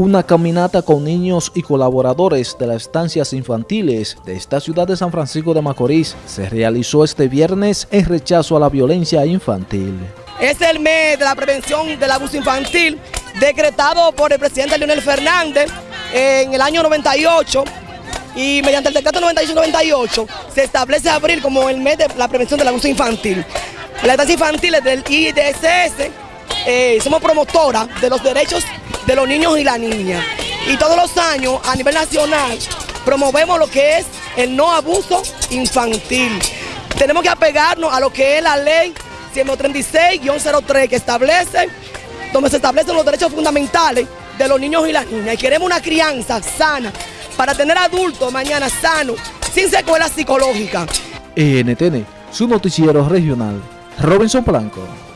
Una caminata con niños y colaboradores de las estancias infantiles de esta ciudad de San Francisco de Macorís se realizó este viernes en rechazo a la violencia infantil. Es el mes de la prevención del abuso infantil decretado por el presidente Leonel Fernández en el año 98 y mediante el decreto 98-98 se establece abril como el mes de la prevención del abuso infantil. Las estancias infantiles del IDSS eh, somos promotoras de los derechos de los niños y la niña. Y todos los años a nivel nacional promovemos lo que es el no abuso infantil. Tenemos que apegarnos a lo que es la ley 136-03 que establece, donde se establecen los derechos fundamentales de los niños y las niñas. Y queremos una crianza sana para tener adultos mañana sanos, sin secuelas psicológicas. NTN, su noticiero regional. Robinson Blanco.